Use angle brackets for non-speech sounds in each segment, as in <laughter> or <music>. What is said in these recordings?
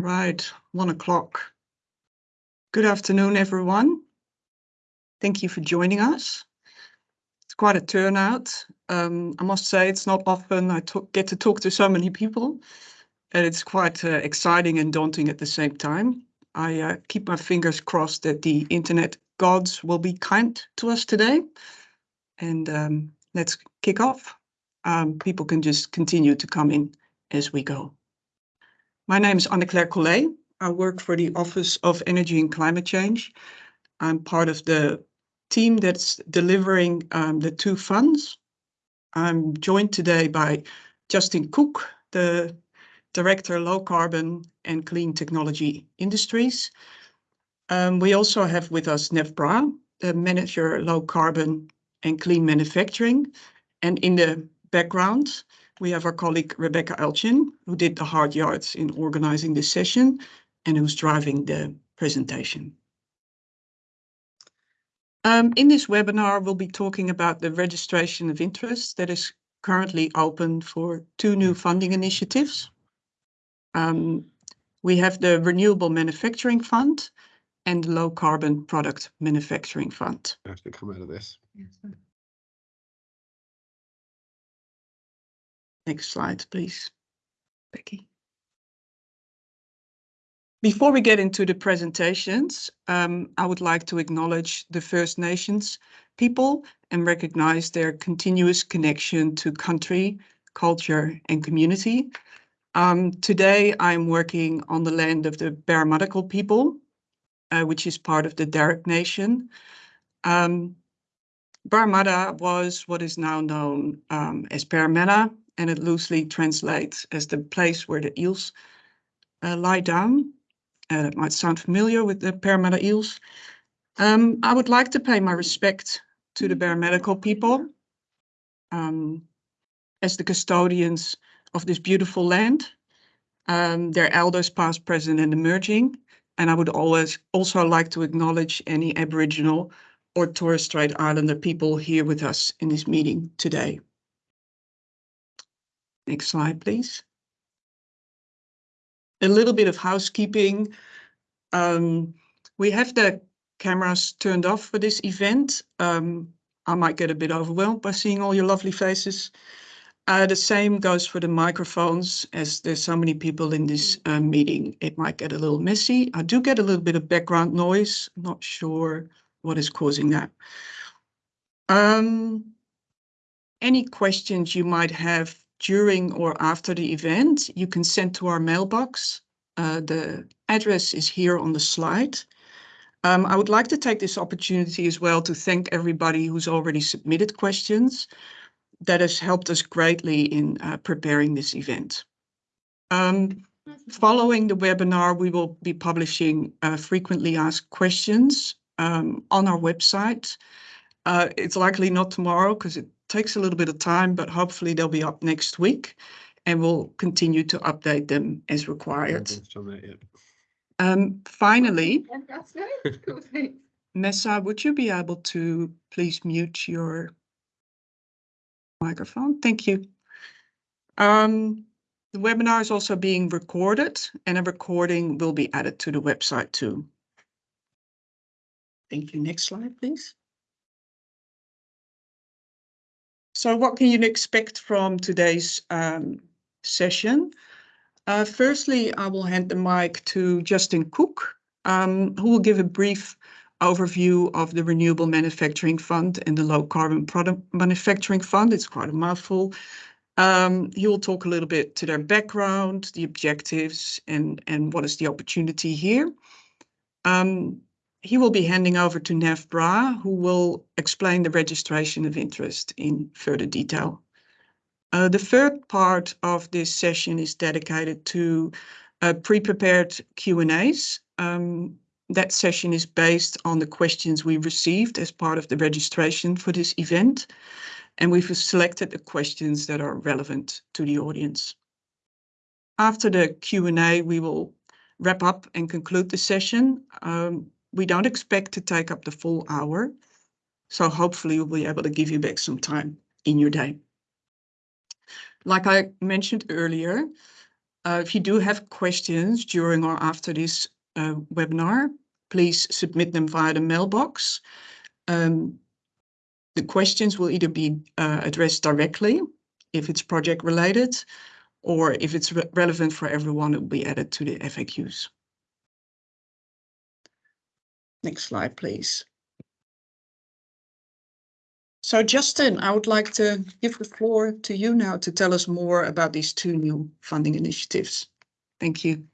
Right, one o'clock. Good afternoon, everyone. Thank you for joining us. It's quite a turnout. Um, I must say it's not often I get to talk to so many people, and it's quite uh, exciting and daunting at the same time. I uh, keep my fingers crossed that the internet gods will be kind to us today. And um, let's kick off. Um, people can just continue to come in as we go. My name is Anne-Claire Collet. I work for the Office of Energy and Climate Change. I'm part of the team that's delivering um, the two funds. I'm joined today by Justin Cook, the Director Low Carbon and Clean Technology Industries. Um, we also have with us Nev Brar, the Manager Low Carbon and Clean Manufacturing. And in the background, we have our colleague Rebecca Elchin, who did the hard yards in organizing this session and who's driving the presentation. Um, in this webinar, we'll be talking about the registration of interest that is currently open for two new funding initiatives. Um, we have the Renewable Manufacturing Fund and the Low Carbon Product Manufacturing Fund. I have to come out of this. Yes, Next slide, please, Becky. Before we get into the presentations, um, I would like to acknowledge the First Nations people and recognize their continuous connection to country, culture, and community. Um, today, I'm working on the land of the Burramatta people, uh, which is part of the Darug Nation. Um, Burramatta was what is now known um, as Parramatta and it loosely translates as the place where the eels uh, lie down. Uh, that might sound familiar with the Parramatta eels. Um, I would like to pay my respect to the Burramatta people um, as the custodians of this beautiful land, um, their elders past, present and emerging. And I would always also like to acknowledge any Aboriginal or Torres Strait Islander people here with us in this meeting today. Next slide, please. A little bit of housekeeping. Um, we have the cameras turned off for this event. Um, I might get a bit overwhelmed by seeing all your lovely faces. Uh, the same goes for the microphones, as there's so many people in this uh, meeting, it might get a little messy. I do get a little bit of background noise, not sure what is causing that. Um, any questions you might have during or after the event, you can send to our mailbox. Uh, the address is here on the slide. Um, I would like to take this opportunity as well to thank everybody who's already submitted questions. That has helped us greatly in uh, preparing this event. Um, following the webinar, we will be publishing uh, frequently asked questions um, on our website. Uh, it's likely not tomorrow because it takes a little bit of time, but hopefully they'll be up next week and we'll continue to update them as required. Um, finally, <laughs> Messa, would you be able to please mute your microphone? Thank you. Um, the webinar is also being recorded and a recording will be added to the website too. Thank you. Next slide, please. So what can you expect from today's um, session? Uh, firstly, I will hand the mic to Justin Cook, um, who will give a brief overview of the Renewable Manufacturing Fund and the Low Carbon Product Manufacturing Fund. It's quite a mouthful. Um, he will talk a little bit to their background, the objectives, and, and what is the opportunity here. Um, he will be handing over to Nev Brar, who will explain the registration of interest in further detail. Uh, the third part of this session is dedicated to uh, pre-prepared Q&As. Um, that session is based on the questions we received as part of the registration for this event, and we've selected the questions that are relevant to the audience. After the Q&A, we will wrap up and conclude the session. Um, we don't expect to take up the full hour. So hopefully we'll be able to give you back some time in your day. Like I mentioned earlier, uh, if you do have questions during or after this uh, webinar, please submit them via the mailbox. Um, the questions will either be uh, addressed directly if it's project related, or if it's relevant for everyone, it will be added to the FAQs. Next slide, please. So Justin, I would like to give the floor to you now to tell us more about these two new funding initiatives. Thank you.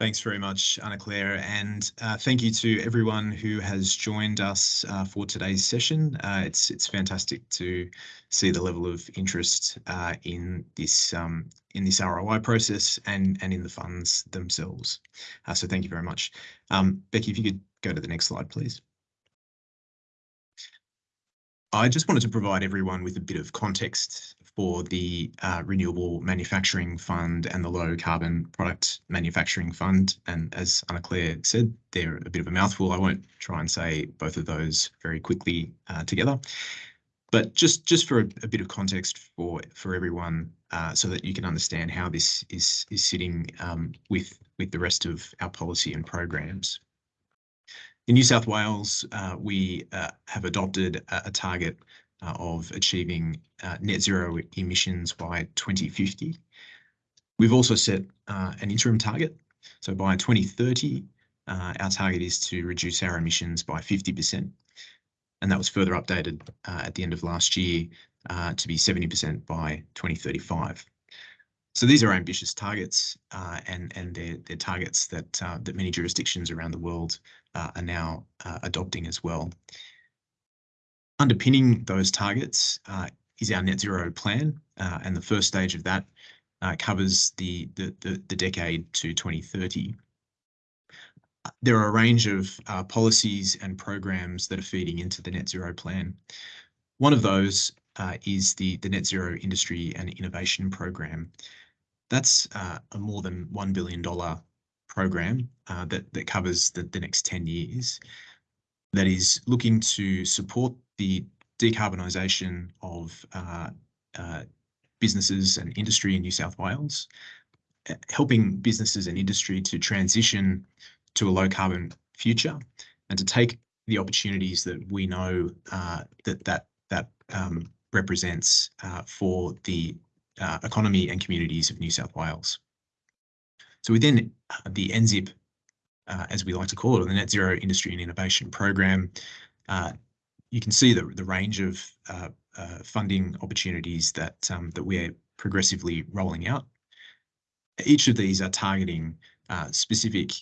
Thanks very much, Anna-Claire, and uh, thank you to everyone who has joined us uh, for today's session. Uh, it's it's fantastic to see the level of interest in this um, in this ROI process and in the funds themselves. So thank you very much. Um, Becky, if you could go to the next slide, please. I just wanted to provide everyone with a bit of context for the uh, Renewable Manufacturing Fund and the Low Carbon Product Manufacturing Fund. And as Anna-Claire said, they're a bit of a mouthful. I won't try and say both of those very quickly uh, together. But just just for a bit of context for for everyone, uh, so that you can understand how this is is sitting um, with the rest of our policy and programs. In New South Wales, we have adopted a target Uh, of achieving uh, net zero emissions by 2050. We've also set uh, an interim target. So by 2030, our target is to reduce our emissions by 50%, and that was further updated at the end of last year to be 70% by 2035. So These are ambitious targets, and they're targets that many jurisdictions around the world are now adopting as well. Underpinning those targets uh, is our net zero plan, uh, and the first stage of that uh, covers the decade to 2030. There are a range of policies and programs that are feeding into the net zero plan. One of those is the Net Zero Industry and Innovation Program. That's a more than 1 billion dollar program that covers the next 10 years, that is looking to support the decarbonisation of uh, uh, businesses and industry in New South Wales, uh, helping businesses and industry to transition to a low carbon future, and to take the opportunities that we know that that that um, represents for the economy and communities of New South Wales. So within the NZIP, as we like to call it, or the Net Zero Industry and Innovation Program, you can see the the range of uh, uh, funding opportunities that um, that we're progressively rolling out. Each of these are targeting uh, specific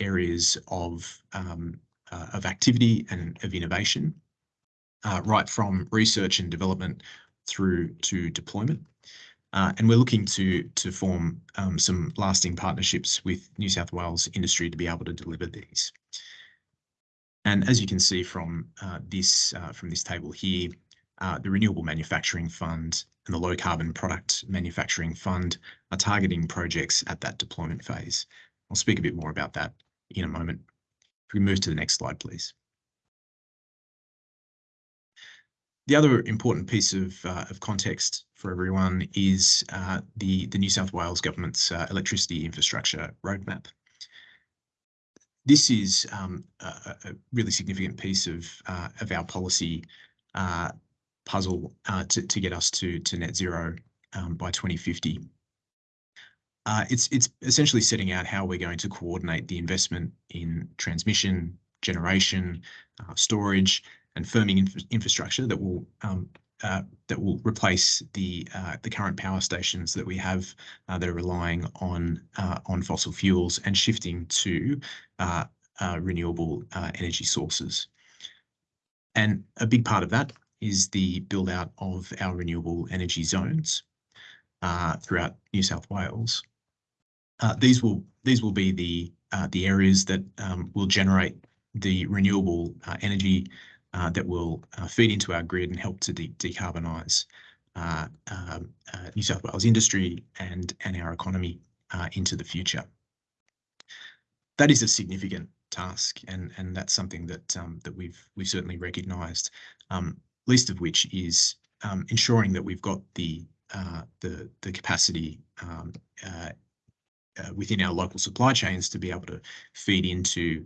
areas of um, of activity and of innovation, right from research and development through to deployment. And we're looking to form um, some lasting partnerships with New South Wales industry to be able to deliver these. And as you can see from uh, this uh, from this table here, uh, the Renewable Manufacturing Fund and the Low Carbon Product Manufacturing Fund are targeting projects at that deployment phase. I'll speak a bit more about that in a moment. If we move to the next slide, please. The other important piece of of context for everyone is the New South Wales Government's Electricity Infrastructure Roadmap. This is um, a really significant piece of uh, of our policy uh, puzzle uh, to to get us to to net zero um, by 2050. It's essentially setting out how we're going to coordinate the investment in transmission, generation, storage, and firming infrastructure that will um, Uh, replace the uh, the current power stations that we have uh, that are relying on on fossil fuels and shifting to renewable energy sources. And a big part of that is the build-out of our renewable energy zones throughout New South Wales. These will these will be the areas that um, will generate the renewable energy Uh, that will uh, feed into our grid and help to decarbonize uh, um, New South Wales industry and and our economy into the future. That is a significant task, and and that's something that um, that we've we've certainly recognized, um, least of which is ensuring that we've got the the capacity within our local supply chains to be able to feed into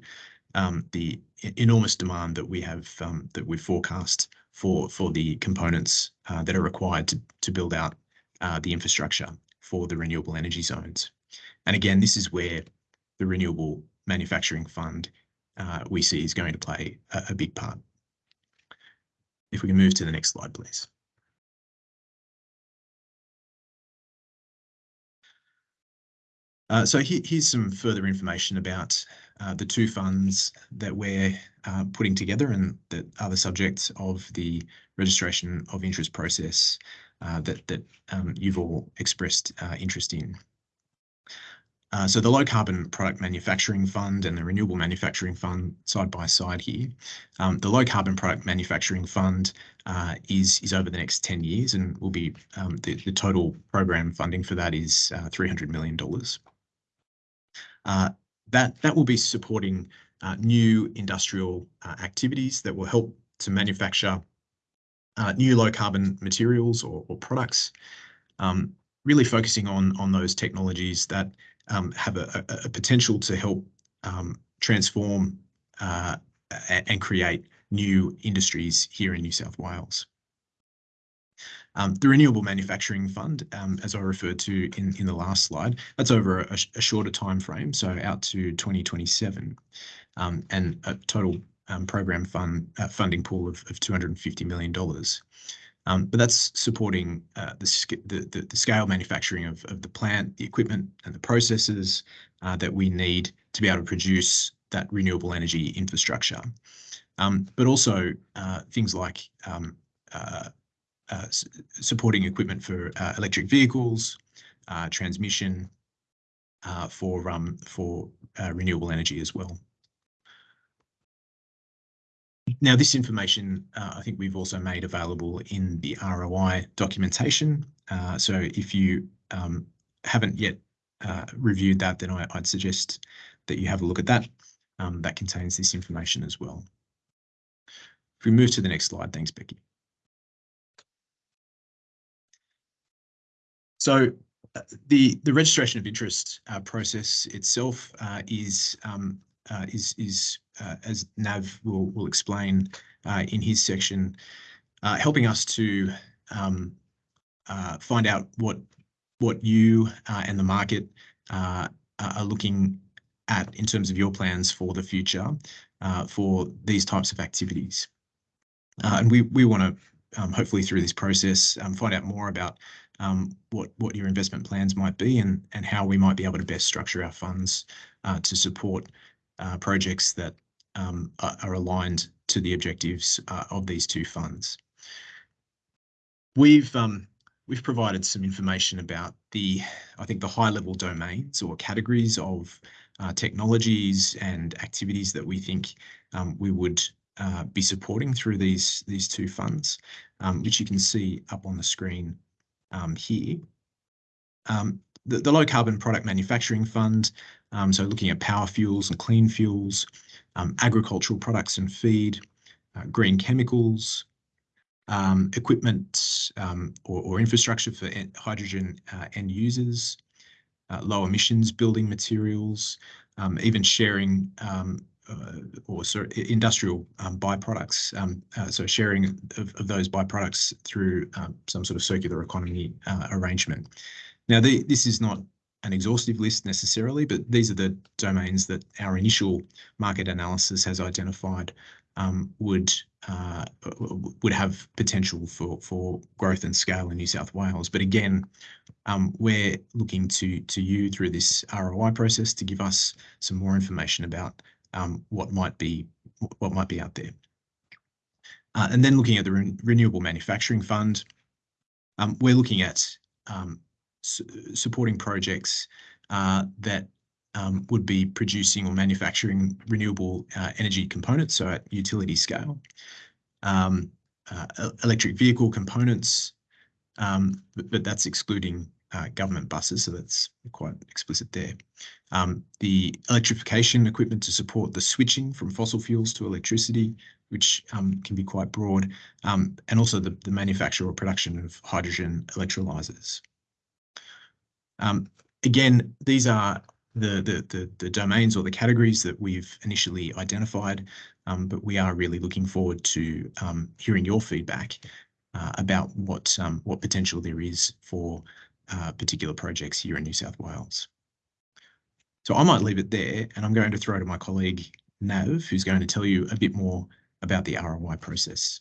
Um, the enormous demand that we have um, that we've forecast for the components uh, that are required to build out uh, the infrastructure for the renewable energy zones. And again, this is where the Renewable Manufacturing Fund uh, we see is going to play a big part. If we can move to the next slide, please. So here's some further information about Uh, the two funds that we're uh, putting together and that are the subject of the registration of interest process uh, that that um, you've all expressed interest in. So the Low Carbon Product Manufacturing Fund and the Renewable Manufacturing Fund side by side here. Um, the Low Carbon Product Manufacturing Fund is is over the next 10 years and will be um, the total program funding for that is 300 million dollars. That that will be supporting uh, new industrial uh, activities that will help to manufacture uh, new low carbon materials or products. Um, really focusing on on those technologies that um, have a potential to help um, transform and create new industries here in New South Wales. Um, the Renewable Manufacturing Fund, um, as I referred to in in the last slide, that's over a shorter time frame, so out to 2027. Um, and A total program fund uh, funding pool of of 250 million dollars. But that's supporting uh, the the, the, scale manufacturing of of the plant, the equipment, and the processes uh, that we need to be able to produce that renewable energy infrastructure. Um, but also, things like Uh, supporting equipment for uh, electric vehicles, uh, transmission for um, for renewable energy as well. Now, this information, I think we've also made available in the ROI documentation. Uh, so if you um, haven't yet reviewed that, then I'd suggest that you have a look at that. Um, that contains this information as well. If we move to the next slide. Thanks, Becky. So uh, the the registration of interest uh, process itself uh, um, is is is as Nav will explain in his section, helping us to um, find out what what you and the market are looking at in terms of your plans for the future for these types of activities. And we we wanna um, hopefully through this process find out more about Um, what what your investment plans might be and and how we might be able to best structure our funds uh, to support uh, projects that um, are aligned to the objectives uh, of these two funds. We've um, we've provided some information about the, I think, the high-level domains or categories of technologies and activities that we think we would be supporting through these two funds, which you can see up on the screen Um, here. Um, the Low Carbon Product Manufacturing Fund, um, so looking at power fuels and clean fuels, agricultural products and feed, uh, green chemicals, equipment, or infrastructure for hydrogen uh, end users, uh, low emissions building materials, even sharing Uh, or industrial um, byproducts. Um, uh, so sharing of those byproducts through um, some sort of circular economy uh, arrangement. Now, the, this is not an exhaustive list necessarily, but these are the domains that our initial market analysis has identified would would have potential for growth and scale in New South Wales. But again, we're looking to to you through this ROI process to give us some more information about Um, what might be what might be out there. Uh, and then looking at the Renewable Manufacturing Fund, um, we're looking at um, supporting projects uh, that would be producing or manufacturing renewable uh, energy components, so at utility scale. Uh, electric vehicle components, but that's excluding uh, government buses, so that's quite explicit there. Um, the electrification equipment to support the switching from fossil fuels to electricity, which um, can be quite broad, um, and also the, the manufacture or production of hydrogen electrolyzers. Um, again, these are the, the, the, the, domains or the categories that we've initially identified, um, but we are really looking forward to um, hearing your feedback uh, about what, what potential there is for uh, particular projects here in New South Wales. So I might leave it there and I'm going to throw to my colleague Nav, who's going to tell you a bit more about the ROI process.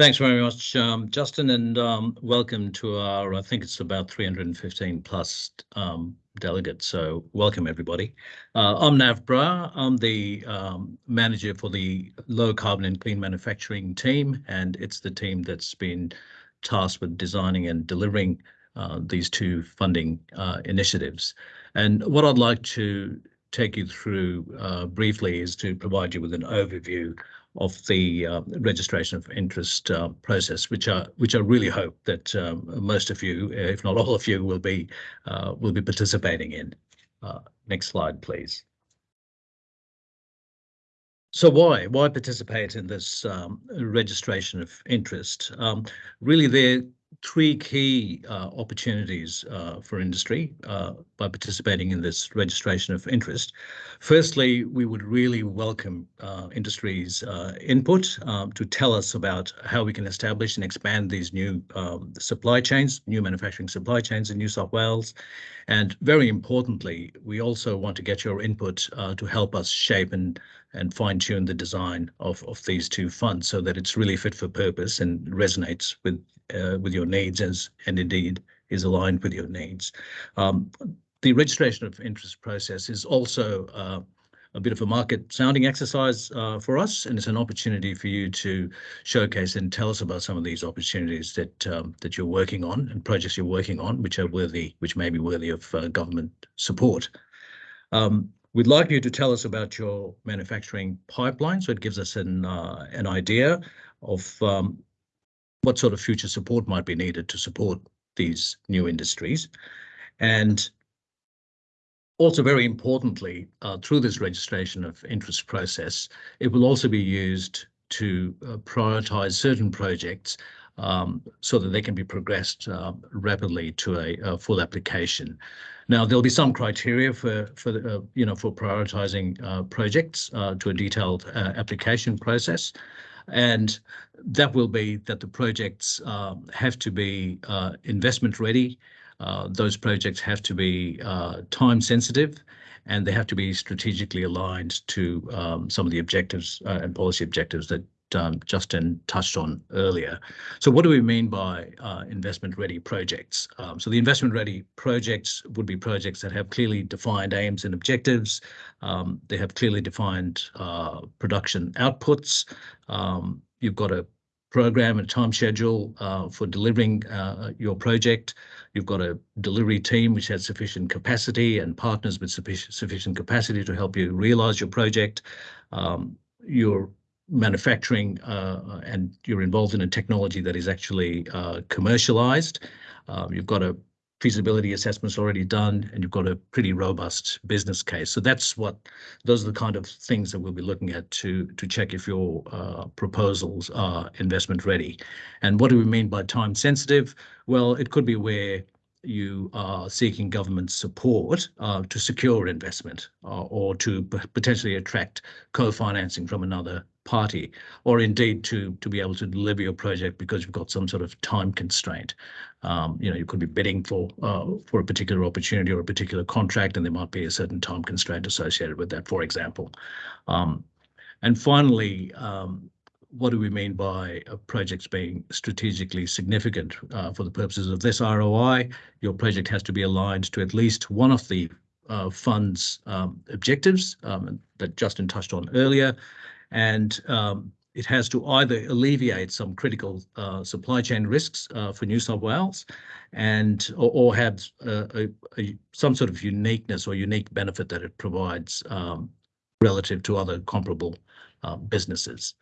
Thanks very much, um, Justin, and um, welcome to our, I think it's about 315 plus um, delegates, so welcome everybody. Uh, I'm Nav Brar, I'm the um, manager for the low carbon and clean manufacturing team, and it's the team that's been tasked with designing and delivering uh, these two funding uh, initiatives. And what I'd like to take you through uh, briefly is to provide you with an overview of the uh, registration of interest uh, process, which I which I really hope that um, most of you, if not all of you, will be uh, will be participating in. Uh, next slide, please. So why why participate in this um, registration of interest? Um, really, there are three key uh, opportunities uh, for industry uh, by participating in this registration of interest. Firstly, we would really welcome uh, industry's uh, input um, to tell us about how we can establish and expand these new um, supply chains, new manufacturing supply chains in New South Wales. And very importantly, we also want to get your input uh, to help us shape and and fine tune the design of, of these two funds so that it's really fit for purpose and resonates with uh, with your needs as and indeed is aligned with your needs. Um, the registration of interest process is also uh, a bit of a market sounding exercise uh, for us, and it's an opportunity for you to showcase and tell us about some of these opportunities that um, that you're working on and projects you're working on, which are worthy, which may be worthy of uh, government support. Um, We'd like you to tell us about your manufacturing pipeline, so it gives us an uh, an idea of um, what sort of future support might be needed to support these new industries. And also very importantly, uh, through this registration of interest process, it will also be used to uh, prioritize certain projects um, so that they can be progressed uh, rapidly to a, a, full application. Now there'll be some criteria for for the, uh, you know for prioritizing uh, projects uh, to a detailed uh, application process, and that will be that the projects um, have to be uh, investment ready. those projects have to be time sensitive and they have to be strategically aligned to um, some of the objectives and policy objectives that um, Justin touched on earlier. So what do we mean by uh, investment-ready projects? Um, so the investment-ready projects would be projects that have clearly defined aims and objectives. Um, they have clearly defined uh, production outputs. Um, you've got a program and time schedule uh, for delivering uh, your project. You've got a delivery team which has sufficient capacity and partners with sufficient, sufficient capacity to help you realize your project. Um, your manufacturing uh, and you're involved in a technology that is actually uh, commercialized. Um, you've got a feasibility assessments already done and you've got a pretty robust business case. So that's what those are the kind of things that we'll be looking at to to check if your uh, proposals are investment ready. And what do we mean by time sensitive? Well, it could be where you are seeking government support uh, to secure investment uh, or to potentially attract co-financing from another party, or indeed to to be able to deliver your project because you've got some sort of time constraint. Um, you know, you could be bidding for uh, for a particular opportunity or a particular contract, and there might be a certain time constraint associated with that, for example. Um, and finally, um, what do we mean by projects being strategically significant uh, for the purposes of this ROI? Your project has to be aligned to at least one of the uh, fund's um, objectives um, that Justin touched on earlier, and um, it has to either alleviate some critical uh, supply chain risks uh, for New South Wales and or, or have uh, a, a, some sort of uniqueness or unique benefit that it provides um, relative to other comparable uh, businesses.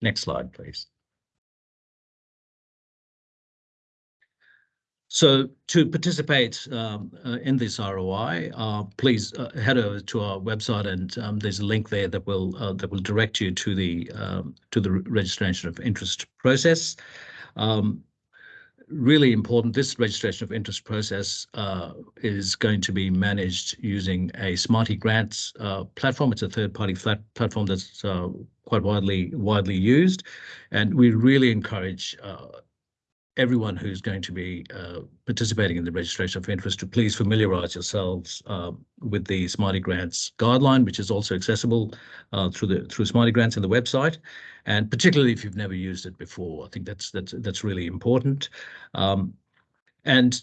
Next slide, please. So to participate um, uh, in this ROI, uh, please uh, head over to our website, and um, there's a link there that will uh, that will direct you to the um, to the registration of interest process. Um, really important. This registration of interest process uh, is going to be managed using a Smarty Grants uh, platform. It's a third-party platform that's quite widely widely used, and we really encourage everyone who's going to be uh, participating in the registration of interest to please familiarise yourselves uh, with the Smarty Grants guideline, which is also accessible uh, through the through Smarty Grants and the website, and particularly if you've never used it before, I think that's that's that's really important. Um, and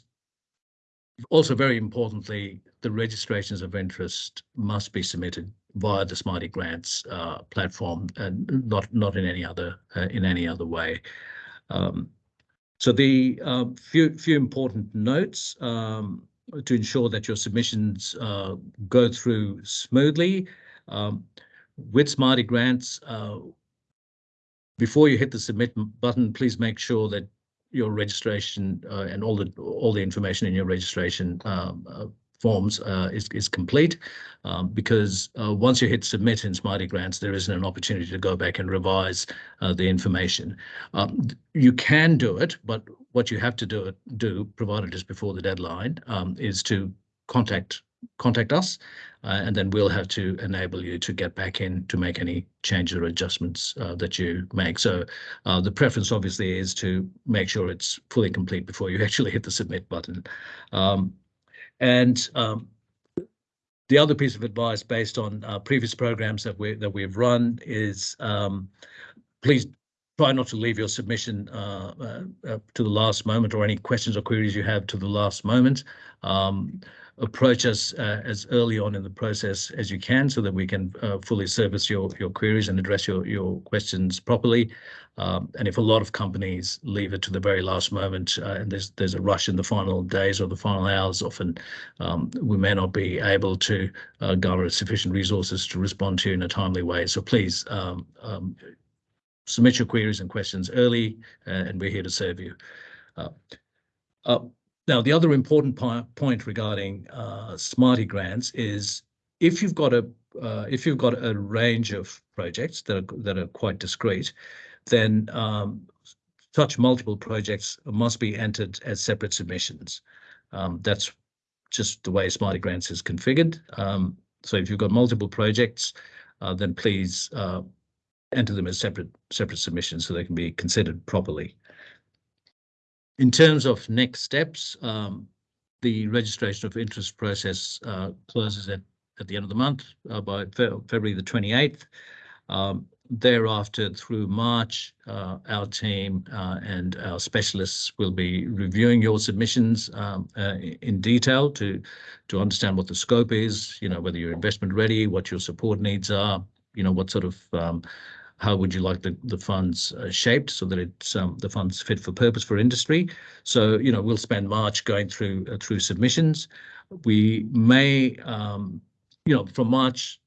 also very importantly, the registrations of interest must be submitted via the Smarty Grants uh, platform and not not in any other uh, in any other way. Um, so the uh, few few important notes um, to ensure that your submissions uh, go through smoothly. Um, with Smarty Grants, uh, before you hit the submit button, please make sure that your registration uh, and all the all the information in your registration um, uh, forms uh, is, is complete um, because uh, once you hit submit in Smarty Grants, there isn't an opportunity to go back and revise uh, the information. Um, you can do it, but what you have to do, do provided it's before the deadline, um, is to contact contact us uh, and then we'll have to enable you to get back in to make any changes or adjustments uh, that you make. So uh, the preference obviously is to make sure it's fully complete before you <laughs> actually hit the submit button. And um, the other piece of advice based on uh, previous programs that we that we've run is um, please try not to leave your submission uh, uh, uh to the last moment or any questions or queries you have to the last moment. Um, approach us uh, as early on in the process as you can so that we can uh, fully service your your queries and address your your questions properly. Um, and if a lot of companies leave it to the very last moment uh, and there's there's a rush in the final days or the final hours, often um, we may not be able to uh, garner sufficient resources to respond to in a timely way. So please um, um submit your queries and questions early, uh, and we're here to serve you. Now, the other important point regarding uh, Smarty grants is if you've got a uh, if you've got a range of projects that are that are quite discrete, then um, such multiple projects must be entered as separate submissions. Um, that's just the way Smarty Grants is configured. Um, so if you've got multiple projects, uh, then please uh, enter them as separate separate submissions so they can be considered properly. In terms of next steps, um, the registration of interest process uh, closes at, at the end of the month uh, by Fe February the 28th. Um, thereafter, through March, uh, our team uh, and our specialists will be reviewing your submissions um, uh, in detail to to understand what the scope is, you know, whether you're investment ready, what your support needs are, you know, what sort of um, how would you like the, the funds uh, shaped so that it's um, the funds fit for purpose for industry. So, you know, we'll spend March going through uh, through submissions. We may, um, you know, from March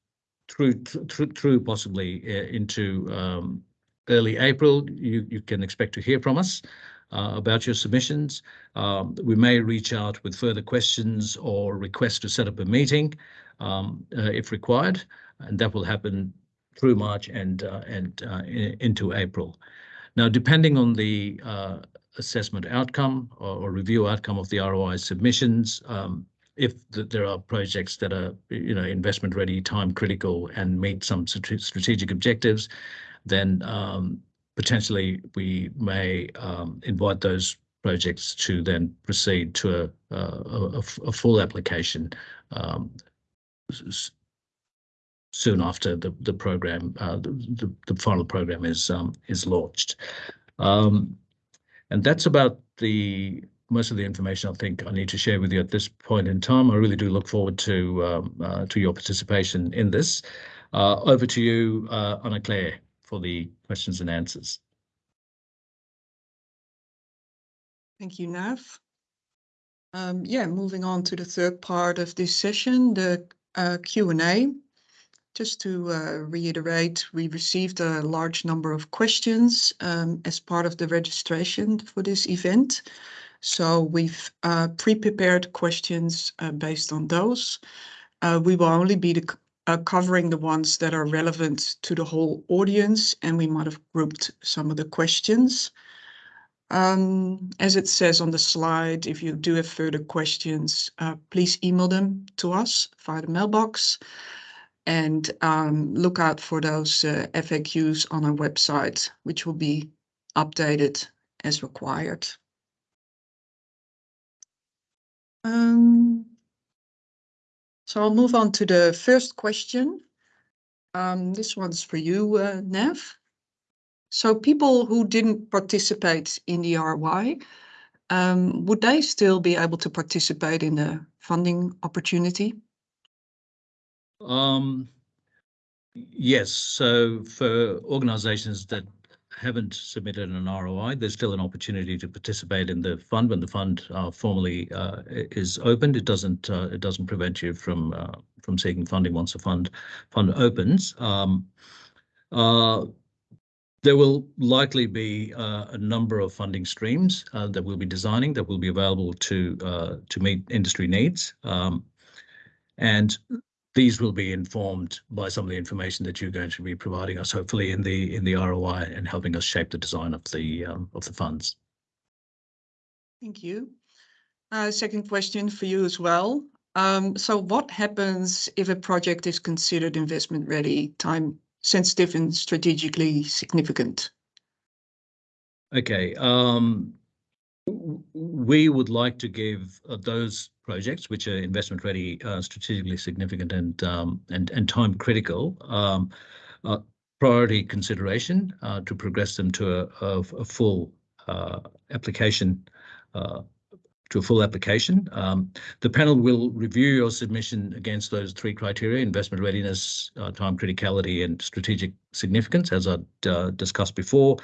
through through, through possibly uh, into um, early April, you, you can expect to hear from us. Uh, about your submissions. Um, we may reach out with further questions or request to set up a meeting um, uh, if required, and that will happen through March and uh, and uh, into April. Now, depending on the uh, assessment outcome or, or, review outcome of the ROI submissions, um, if the, there are projects that are you know investment ready, time critical, and meet some strategic objectives, then um, potentially we may um, invite those projects to then proceed to a, a, a full application um, soon after the the program uh, the, the, the final program is um, is launched, um, and that's about the most of the information I think I need to share with you at this point in time. I really do look forward to um, uh, to your participation in this. Uh, over to you, uh, Anna Claire, for the questions and answers. Thank you, Nav. Um, yeah, moving on to the third part of this session, the uh, Q&A. Just to uh, reiterate, we received a large number of questions um, as part of the registration for this event. So we've uh, pre-prepared questions uh, based on those. We will only be covering the ones that are relevant to the whole audience, and we might have grouped some of the questions. Um, as it says on the slide, if you do have further questions, please email them to us via the mailbox and um, look out for those uh, FAQs on our website, which will be updated as required. Um, so I'll move on to the first question. Um, this one's for you, uh, Nev. So people who didn't participate in the ROI, um, would they still be able to participate in the funding opportunity? Um, yes, so for organizations that haven't submitted an ROI, there's still an opportunity to participate in the fund when the fund uh, formally uh, is opened. It doesn't uh, it doesn't prevent you from uh, from seeking funding once the fund fund opens. Um, uh, there will likely be uh, a number of funding streams that we'll be designing that will be available to to meet industry needs. Um, and these will be informed by some of the information that you're going to be providing us, hopefully in the in the ROI and helping us shape the design of the um, of the funds. Thank you. Uh, second question for you as well. Um, so what happens if a project is considered investment ready, time sensitive and strategically significant? Okay. Um, we would like to give uh, those projects which are investment ready, uh, strategically significant and um, and and time critical, um, uh, priority consideration uh, to progress them to a, a, a full uh, application. Uh, to a full application. Um, the panel will review your submission against those three criteria, investment readiness, time criticality and strategic significance, as I discussed before.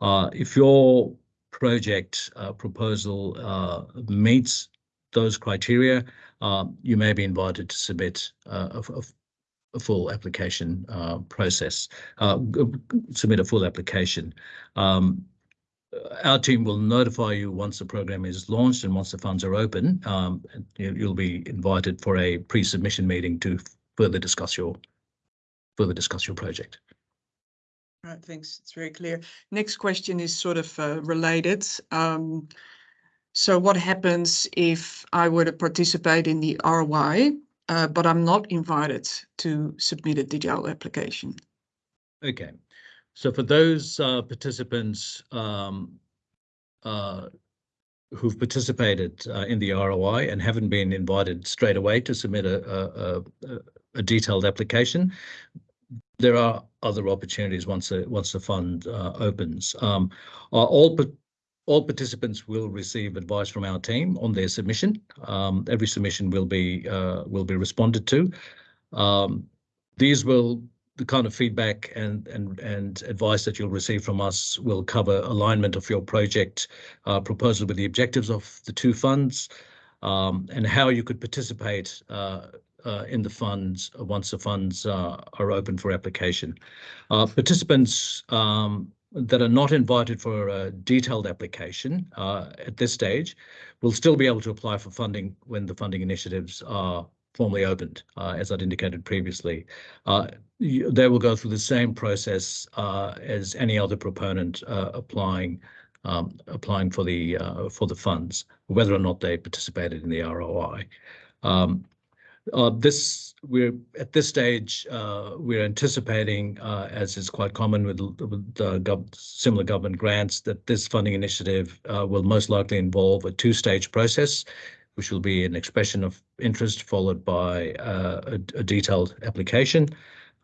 if your project uh, proposal uh, meets those criteria, uh, you may be invited to submit a, a, full application process, submit a full application. Um, our team will notify you once the program is launched and once the funds are open. Um, you'll be invited for a pre-submission meeting to further discuss your further discuss your project. Right, thanks. It's very clear. Next question is sort of uh, related. Um, so what happens if I were to participate in the ROI, uh, but I'm not invited to submit a digital application? Okay. So for those uh, participants um, uh, who've participated uh, in the ROI and haven't been invited straight away to submit a, a, a detailed application, there are other opportunities once the once the fund uh, opens. Um, all all participants will receive advice from our team on their submission. Um, every submission will be uh, will be responded to. Um, these will the kind of feedback and advice that you'll receive from us will cover alignment of your project uh, proposal with the objectives of the two funds and how you could participate uh, uh, in the funds uh, once the funds uh, are open for application. participants um, that are not invited for a detailed application at this stage will still be able to apply for funding when the funding initiatives are formally opened, uh, as I'd indicated previously. Uh, you, they will go through the same process uh, as any other proponent applying um, applying for the for the funds, whether or not they participated in the ROI. Um, uh, this we're at this stage uh, we're anticipating, uh, as is quite common with, similar government grants, that this funding initiative uh, will most likely involve a two-stage process, which will be an expression of interest followed by uh, a, detailed application.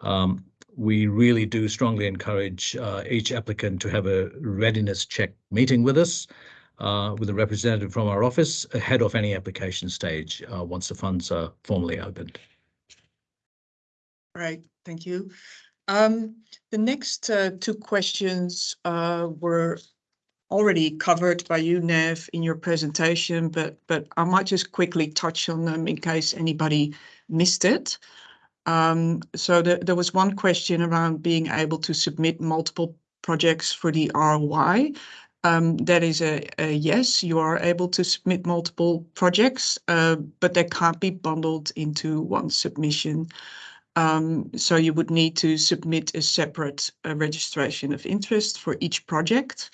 Um, we really do strongly encourage uh, each applicant to have a readiness check meeting with us uh, with a representative from our office ahead of any application stage uh, once the funds are formally opened. Right, thank you. Um, the next uh, two questions uh, were already covered by you, Nev, in your presentation, but but I might just quickly touch on them in case anybody missed it. Um, so the, there was one question around being able to submit multiple projects for the ROI. Um, that is a, a, yes, you are able to submit multiple projects, uh, but they can't be bundled into one submission. Um, so you would need to submit a separate uh, registration of interest for each project.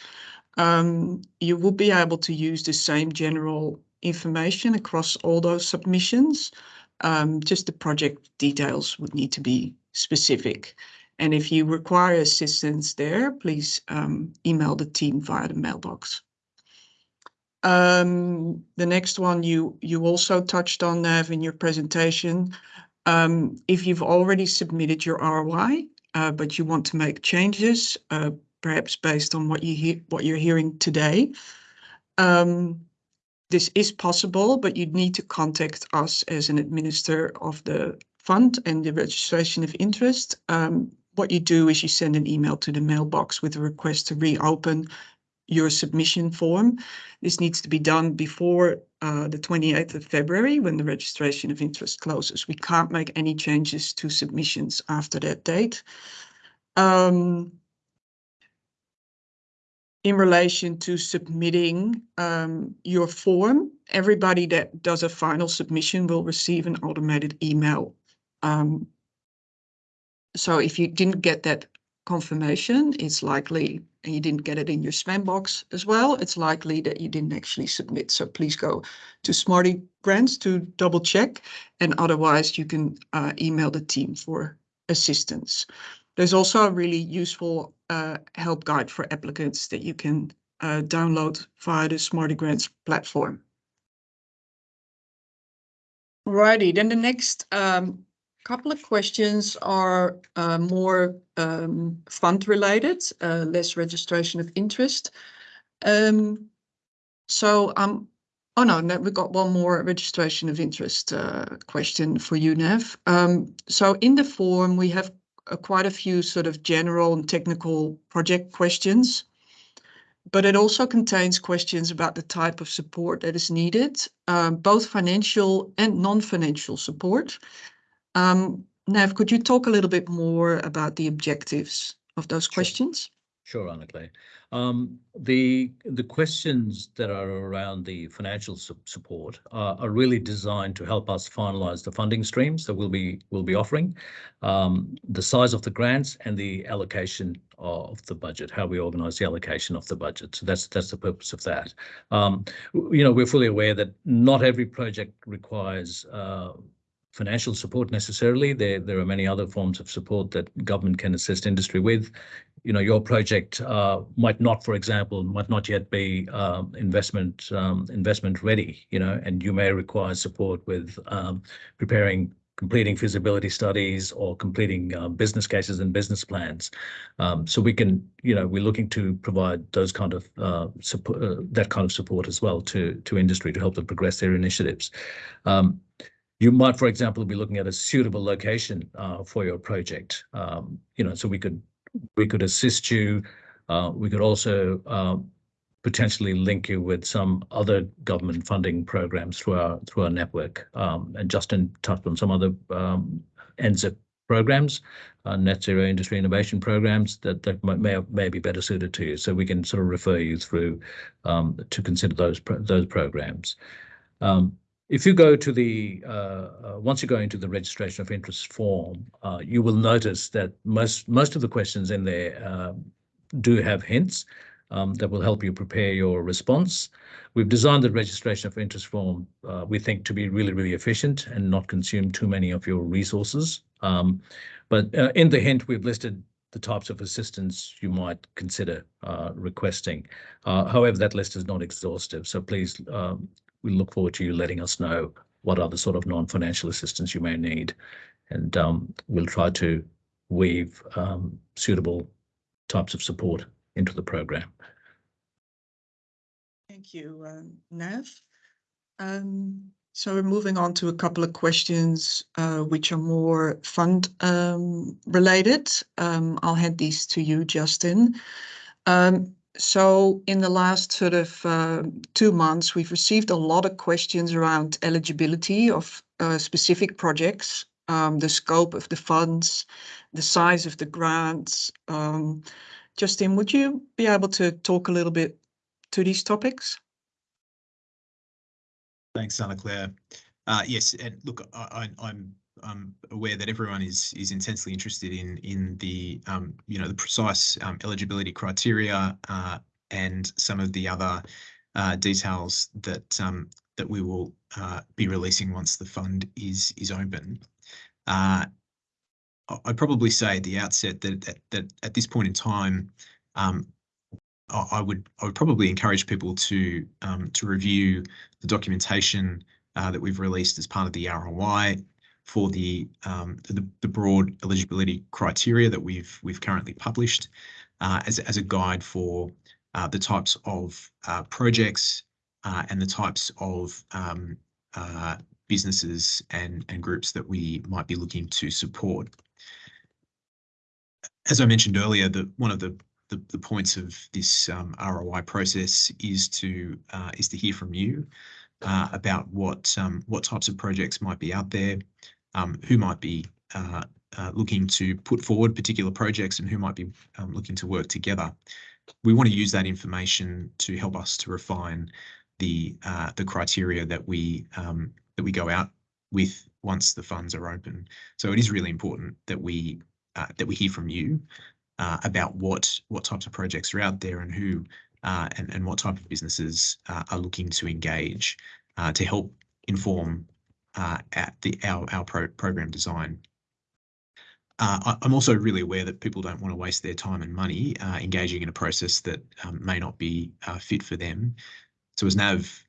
Um, you will be able to use the same general information across all those submissions. Um, just the project details would need to be specific. And if you require assistance there, please um, email the team via the mailbox. Um, the next one you you also touched on, Nev, in your presentation. Um, if you've already submitted your ROI, uh, but you want to make changes, uh, perhaps based on what you hear, what you're hearing today, um, this is possible, but you need to contact us as an administrator of the fund and the registration of interest. Um, what you do is you send an email to the mailbox with a request to reopen your submission form. This needs to be done before uh, the 28th of February when the registration of interest closes. We can't make any changes to submissions after that date. Um, in relation to submitting um, your form, everybody that does a final submission will receive an automated email um, so if you didn't get that confirmation, it's likely, and you didn't get it in your spam box as well, it's likely that you didn't actually submit. So please go to Smarty Grants to double check, and otherwise you can uh, email the team for assistance. There's also a really useful uh, help guide for applicants that you can uh, download via the Smarty Grants platform. Alrighty, then the next um, couple of questions are uh, more um, fund related, uh, less registration of interest. Um, so um, oh no, we've got one more registration of interest uh, question for you, Nev. Um, so in the form, we have uh, quite a few sort of general and technical project questions, but it also contains questions about the type of support that is needed, um, both financial and non-financial support. Um, Nev, could you talk a little bit more about the objectives of those Sure. questions? Sure, Anna-Claire. Um, the the questions that are around the financial su support are, are really designed to help us finalize the funding streams that we'll be we'll be offering, um, the size of the grants and the allocation of the budget, how we organize the allocation of the budget. So that's that's the purpose of that. Um, you know, we're fully aware that not every project requires uh, financial support necessarily. There, there are many other forms of support that government can assist industry with. You know, your project uh, might not, for example, might not yet be uh, investment um, investment ready. You know, and you may require support with um, preparing completing feasibility studies or completing uh, business cases and business plans. Um, so we can, you know, we're looking to provide those kind of uh, support, uh, that kind of support as well to to industry to help them progress their initiatives. Um, you might, for example, be looking at a suitable location uh, for your project. Um, you know, so we could we could assist you. Uh, we could also uh, potentially link you with some other government funding programs through our through our network. Um, and Justin touched on some other um, NZIP programs, uh, net zero industry innovation programs that that may may be better suited to you. So we can sort of refer you through um, to consider those pro those programs. Um, if you go to the, uh, uh, once you go into the registration of interest form, uh, you will notice that most, most of the questions in there um, do have hints um, that will help you prepare your response. We've designed the registration of interest form, uh, we think, to be really, really efficient and not consume too many of your resources. Um, but uh, in the hint, we've listed the types of assistance you might consider uh, requesting. Uh, however, that list is not exhaustive, so please um, we look forward to you letting us know what other sort of non-financial assistance you may need. And um, we'll try to weave um, suitable types of support into the program. Thank you, uh, Nev. Um, so we're moving on to a couple of questions uh, which are more fund um, related. Um, I'll hand these to you, Justin. Um, so in the last sort of uh, two months, we've received a lot of questions around eligibility of uh, specific projects, um, the scope of the funds, the size of the grants. Um, Justin, would you be able to talk a little bit to these topics? Thanks, Anna Claire. Yes, and look, I'm aware that everyone is is intensely interested in in the, um, you know, the precise um, eligibility criteria uh, and some of the other uh, details that that we will uh, be releasing once the fund is is open. I'd probably say at the outset that that at this point in time, I would I would probably encourage people to to review the documentation that we've released as part of the ROI Um, for the the broad eligibility criteria that we've we've currently published uh, as as a guide for uh, the types of uh, projects and the types of um, businesses and and groups that we might be looking to support. As I mentioned earlier, one of the the points of this um, ROI process is to is to hear from you about what what types of projects might be out there, Um, who might be uh, uh, looking to put forward particular projects, and who might be um, looking to work together. We want to use that information to help us to refine the uh, the criteria that we um, that we go out with once the funds are open. So it is really important that we that we hear from you about what what types of projects are out there and who and what type of businesses are looking to engage to help inform Uh, our our program design. Uh, I'm also really aware that people don't want to waste their time and money uh, engaging in a process that um, may not be fit for them. So as Nav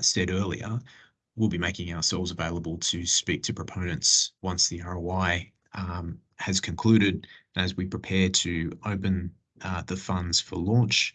said earlier, we'll be making ourselves available to speak to proponents once the ROI um, has concluded and as we prepare to open the funds for launch,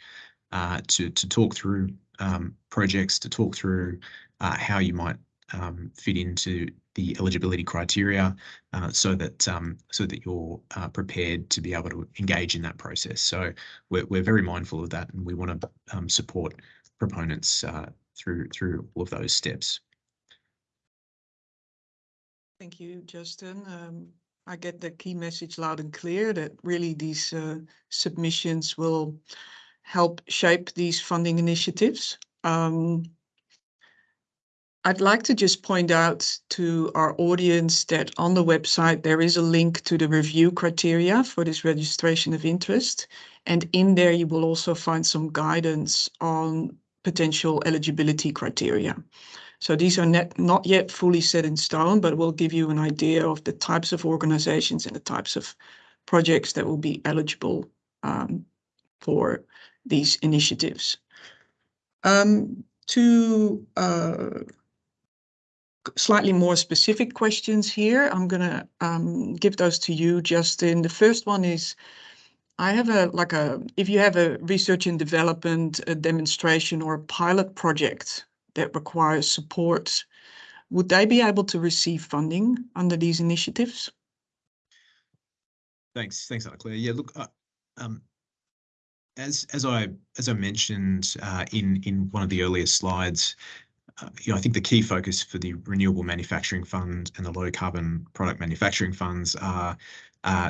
to talk through um, projects, to talk through how you might Um, fit into the eligibility criteria uh, so that um, so that you're uh, prepared to be able to engage in that process. So we're very mindful of that, and we want to um, support proponents uh, through through all of those steps. Thank you, Justin. Um, I get the key message loud and clear that really these submissions will help shape these funding initiatives. I'd like to just point out to our audience that on the website, there is a link to the review criteria for this registration of interest. And in there, you will also find some guidance on potential eligibility criteria. So these are not yet fully set in stone, but will give you an idea of the types of organizations and the types of projects that will be eligible um, for these initiatives. Um, Two uh, slightly more specific questions here. I'm going to um, give those to you, Justin. The first one is, I have a like a if you have a research and development a demonstration or a pilot project that requires support, would they be able to receive funding under these initiatives? Thanks. Thanks, Claire. Yeah, look, uh, um, as as I as I mentioned uh, in in one of the earlier slides, Uh, I think the key focus for the Renewable Manufacturing Fund and the Low Carbon Product Manufacturing Funds are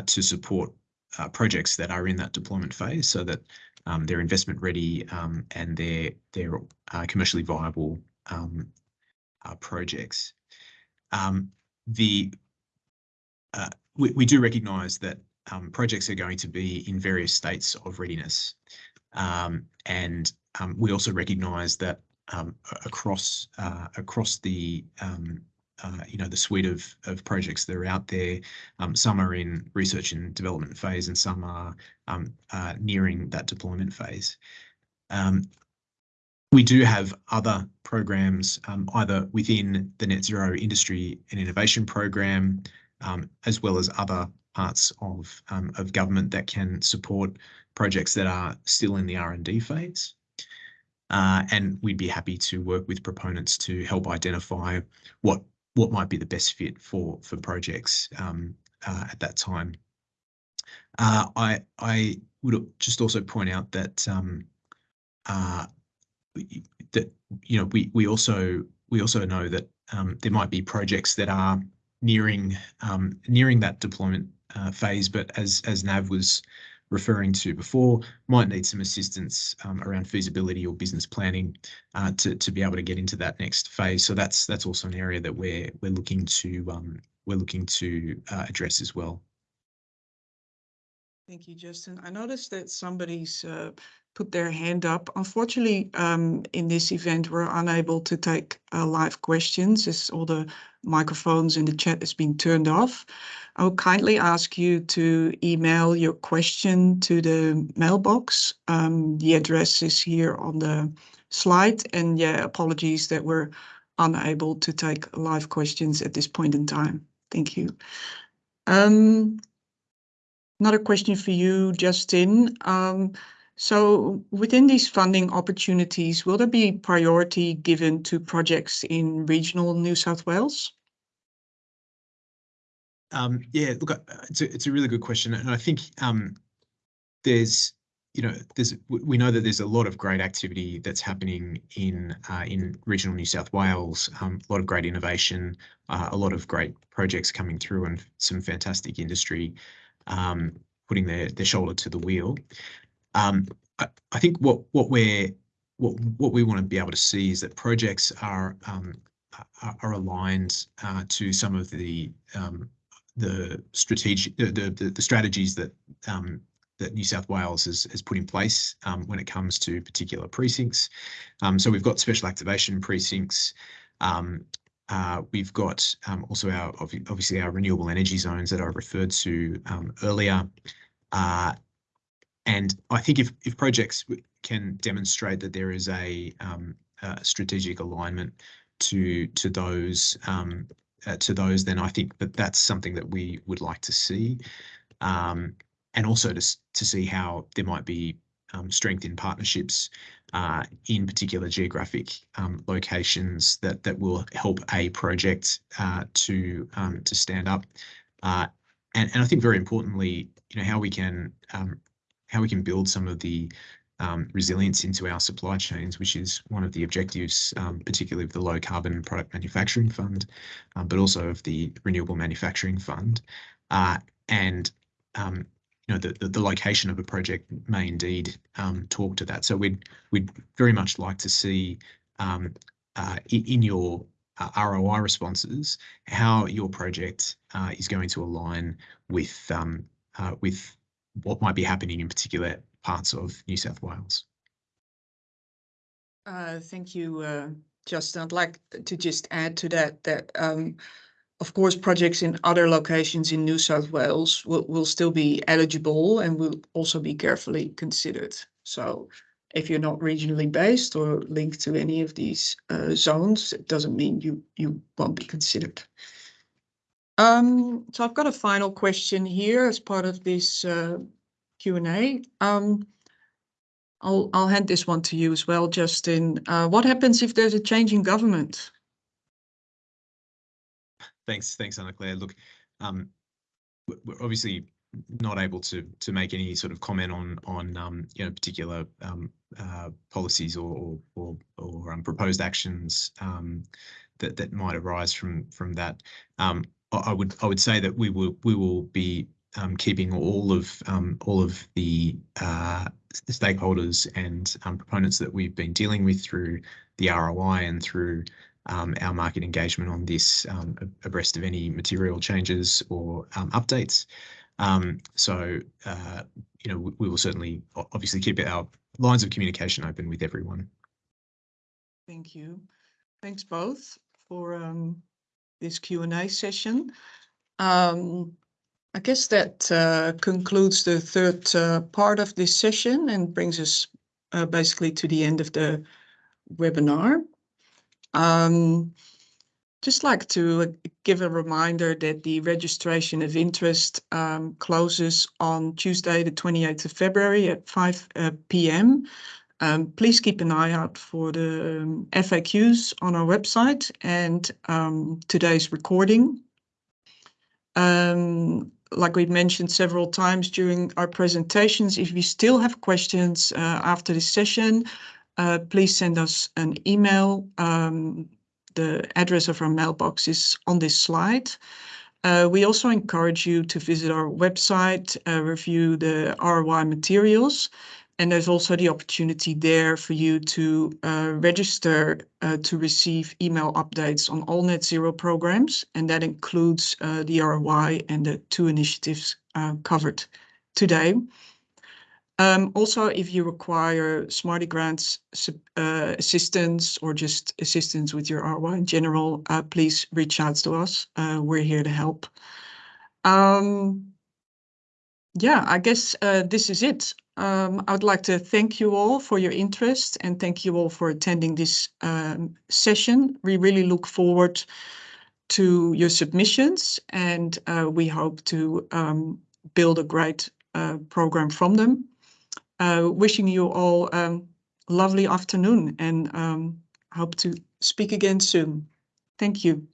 to support uh, projects that are in that deployment phase so that um, they're investment ready um, and they're they're uh, commercially viable um, projects. We do recognize that projects are going to be in various states of readiness. And we also recognize that Um, across uh, across the um uh you know the suite of projects that are out there, um, some are in research and development phase, and some are um, uh, nearing that deployment phase. We do have other programs either within the Net Zero Industry and Innovation Program, as well as other parts of of government that can support projects that are still in the R&D phase. Uh, and we'd be happy to work with proponents to help identify what what might be the best fit for for projects um, uh, at that time. Uh, I I would just also point out that um, that you know we we also we also know that um, there might be projects that are nearing um, nearing that deployment phase, but as as Nav was referring to before might need some assistance around feasibility or business planning to to be able to get into that next phase. So that's that's also an area that we're we're looking to um, we're looking to uh, address as well. Thank you, Justin. I noticed that somebody's put their hand up. Unfortunately, um, in this event, we're unable to take uh, live questions as all the microphones in the chat has been turned off. I will kindly ask you to email your question to the mailbox. Um, the address is here on the slide. And yeah, apologies that we're unable to take live questions at this point in time. Thank you. Um, another question for you, Justin. So within these funding opportunities, will there be priority given to projects in regional New South Wales? Um, yeah, look, uh, it's a really good question. And I think um, there's, you know, there's we know that there's a lot of great activity that's happening in uh, in regional New South Wales, um, a lot of great innovation, uh, a lot of great projects coming through, and some fantastic industry putting their shoulder to the wheel. Um, I think what we want to be able to see is that projects are um, aligned uh, to some of the um, strategies that New South Wales has put in place when it comes to particular precincts. So we've got special activation precincts. Uh, we've got also our obviously our renewable energy zones that I referred to earlier. Uh, And I think if if projects can demonstrate that there is a um, strategic alignment to to those, um, uh, to those, then I think that that's something that we would like to see. Um, and also to to see how there might be strength in partnerships uh, in particular geographic locations that that will help a project uh, to to stand up. And I think very importantly, you know, how we can build some of the um, resilience into our supply chains, which is one of the objectives, um, particularly of the Low Carbon Product Manufacturing Fund, um, but also of the Renewable Manufacturing Fund. Uh, and, you know, the the location of a project may indeed talk to that. So we'd we'd very much like to see uh, in your uh, ROI responses how your project is going to align with with what might be happening in particular parts of New South Wales. Uh, thank you, uh, Justin. I'd like to just add to that that, um, of course, projects in other locations in New South Wales will still be eligible and will also be carefully considered. So if you're not regionally based or linked to any of these uh, zones, it doesn't mean you, you won't be considered. Um, so I've got a final question here as part of this uh, Q&A. Um, I'll hand this one to you as well, Justin. Uh, what happens if there's a change in government? Thanks, thanks, Anna-Claire. Look, um, we're obviously not able to to make any sort of comment on, on you know, particular uh, policies or or proposed actions that might arise from from that. I would I would say that we will we will be um, keeping all of um all of the uh, stakeholders and um, proponents that we've been dealing with through the ROI and through um, our market engagement on this abreast of any material changes or updates. So, uh, you know, we will certainly obviously keep our lines of communication open with everyone. Thank you. Thanks both for this Q&A session. Um, I guess that uh, concludes the third uh, part of this session and brings us uh, basically to the end of the webinar. Um, just like to give a reminder that the registration of interest um, closes on Tuesday, the 28th of February at 5:00 P.M. Um, please keep an eye out for the um, FAQs on our website and um, today's recording. Like we've mentioned several times during our presentations, if you still have questions uh, after this session, uh, please send us an email. The address of our mailbox is on this slide. Uh, we also encourage you to visit our website, uh, review the ROI materials, and there's also the opportunity there for you to uh, register uh, to receive email updates on all net zero programs, and that includes uh, the ROI and the two initiatives uh, covered today. Um, also, if you require Smarty Grants uh, assistance or just assistance with your ROI in general, uh, please reach out to us. We're here to help. Um, yeah, I guess uh, this is it. Um, I would like to thank you all for your interest and thank you all for attending this um, session. We really look forward to your submissions and uh, we hope to um, build a great uh, program from them. Uh, wishing you all a um, lovely afternoon and um, hope to speak again soon. Thank you.